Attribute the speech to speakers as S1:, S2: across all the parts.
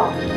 S1: Thrills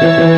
S1: See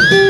S1: thank you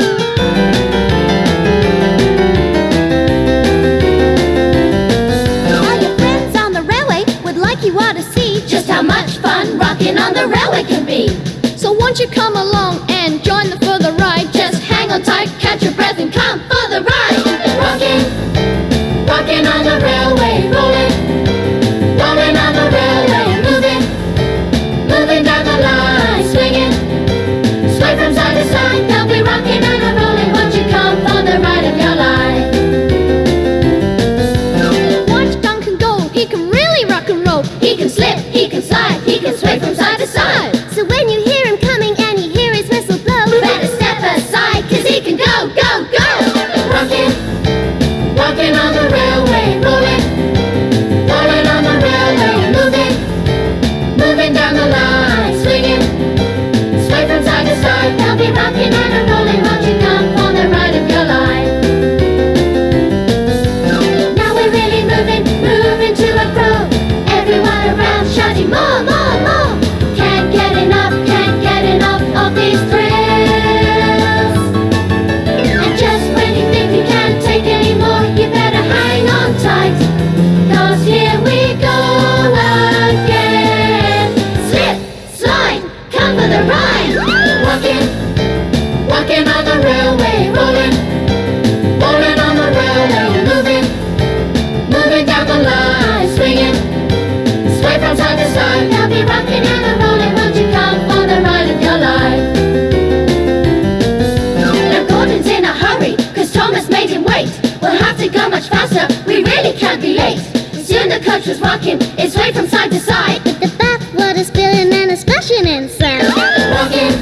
S1: It's swayed from side to side.
S2: With the bath water spilling and a splashing in sound.
S1: Walking,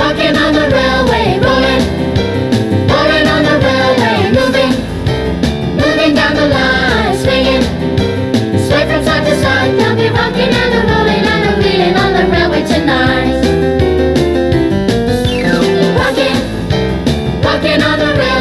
S1: walking on the railway, rolling, rolling on the railway, moving, moving down the line, swinging, sway from side to side. They'll be rocking and a rolling and a reeling on the railway tonight. Walking, walking on the railway.